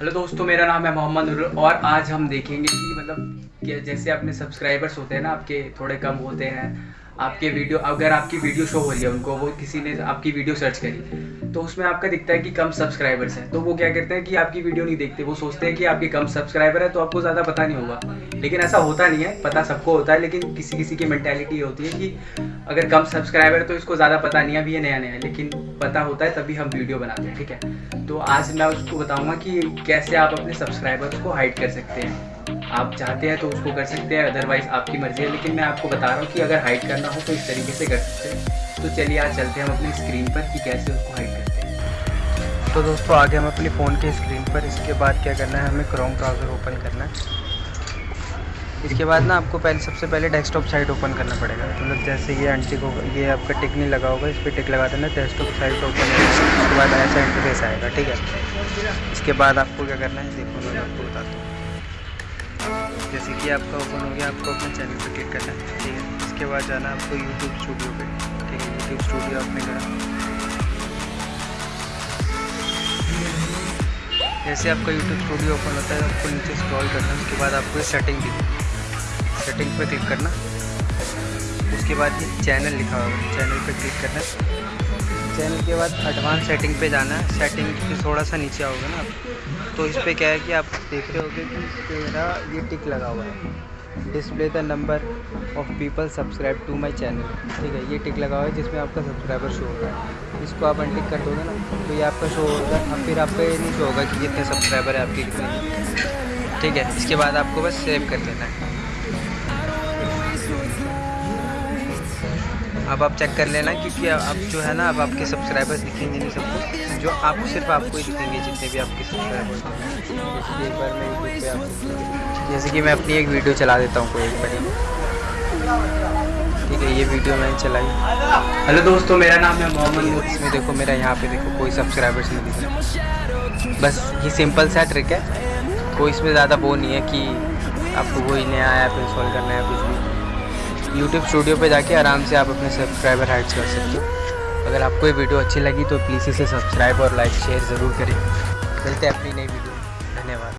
Hello दोस्तों, मेरा नाम है मोहम्मद और आज हम देखेंगे कि मतलब जैसे अपने सब्सक्राइबर्स होते हैं ना, आपके थोड़े कम होते हैं। आपके वीडियो अगर आपकी वीडियो शो हो रही है उनको, वो किसी ने आपकी वीडियो सर्च करी तो उसमें आपका दिखता है कि कम सब्सक्राइबर्स हैं। तो वो क्या करते हैं कि आपकी वीडियो नहीं देखते, वो सोचते हैं कि आपके कम सब्सक्राइबर है तो आपको ज़्यादा पता नहीं होगा। लेकिन ऐसा होता नहीं है, पता सबको होता है, लेकिन किसी किसी की मैंटेलिटी होती है कि अगर कम सब्सक्राइबर है तो इसको ज़्यादा पता नहीं है, अभी ये नया नया लेकिन पता होता है, तभी हम वीडियो बनाते हैं, ठीक है? तो आज मैं उसको बताऊँगा कि कैसे आप अपने सब्सक्राइबर्स को हाइड कर सकते हैं। आप चाहते हैं तो उसको कर सकते हैं अदरवाइज़ आपकी मर्ज़ी है। लेकिन मैं आपको बता रहा हूँ कि अगर हाइड करना हो तो इस तरीके से कर सकते हैं। तो चलिए आज चलते हैं हम अपनी स्क्रीन पर कि कैसे उसको हाइड करते हैं। तो दोस्तों, आगे हम अपने फ़ोन के स्क्रीन पर, इसके बाद क्या करना है, हमें क्रोम ब्राउज़र ओपन करना है। इसके बाद ना आपको पहले, सबसे पहले डेस्कटॉप साइट ओपन करना पड़ेगा। मतलब तो जैसे ये अनटिक होगा ये आपका टिक नहीं लगा होगा, इस पर टिक लगा देना डेस्कटॉप साइट ओपन उसके बाद ऐसा इंटरफेस आएगा, ठीक है? इसके बाद आपको क्या करना है, देखो, मैं आपको बताता हूँ। जैसे कि आपका ओपन हो गया, आपको अपने चैनल पर क्लिक करना है, ठीक है? इसके बाद जाना आपको यूट्यूब स्टूडियो पे, ठीक है? यूट्यूब स्टूडियो आपने करा। जैसे आपका यूट्यूब स्टूडियो ओपन होता है, आपको नीचे स्क्रॉल करना, उसके बाद आपको सेटिंग दी सेटिंग पे क्लिक करना। उसके बाद ये चैनल लिखा होगा चैनल पे क्लिक करना। चैनल के बाद एडवांस सेटिंग पे जाना है। सेटिंग के थोड़ा सा नीचे आओगे ना तो इस पर क्या है कि आप देख रहे होगे कि मेरा ये टिक लगा हुआ है। Display the number of people subscribe to my channel ठीक है, ये टिक लगा हुआ है जिसमें आपका सब्सक्राइबर शो होगा इसको आप अनटिक कर दोगे ना तो ये आपका शो होगा। अब फिर आपका ये नहीं शो होगा कि कितने सब्सक्राइबर है आपके, कितने ठीक है, इसके बाद आपको बस सेव कर लेना है। अब आप चेक कर लेना क्योंकि अब जो है ना, अब आपके सब्सक्राइबर्स दिखेंगे नहीं सबको। जो आप सिर्फ़ आपको ही दिखेंगे जितने भी आपके सब्सक्राइबर्स जैसे कि मैं अपनी एक वीडियो चला देता हूँ कोई एक बड़ी। ठीक है, ये वीडियो मैंने चलाई। हेलो दोस्तों, मेरा नाम है मोहम्मद। इसमें देखो, मेरा यहाँ पे देखो, कोई सब्सक्राइबर्स नहीं दिख रहा। बस ये सिंपल सा ट्रिक है। कोई इसमें ज़्यादा वो नहीं है कि आपको कोई नया ऐप इंस्टॉल करना है कुछ भी। यूट्यूब स्टूडियो पे जाके आराम से आप अपने सब्सक्राइबर हाइड्स कर सकते हो। अगर आपको ये वीडियो अच्छी लगी तो प्लीज़ इसे सब्सक्राइब और लाइक शेयर ज़रूर करें। मिलते हैं अपनी नई वीडियो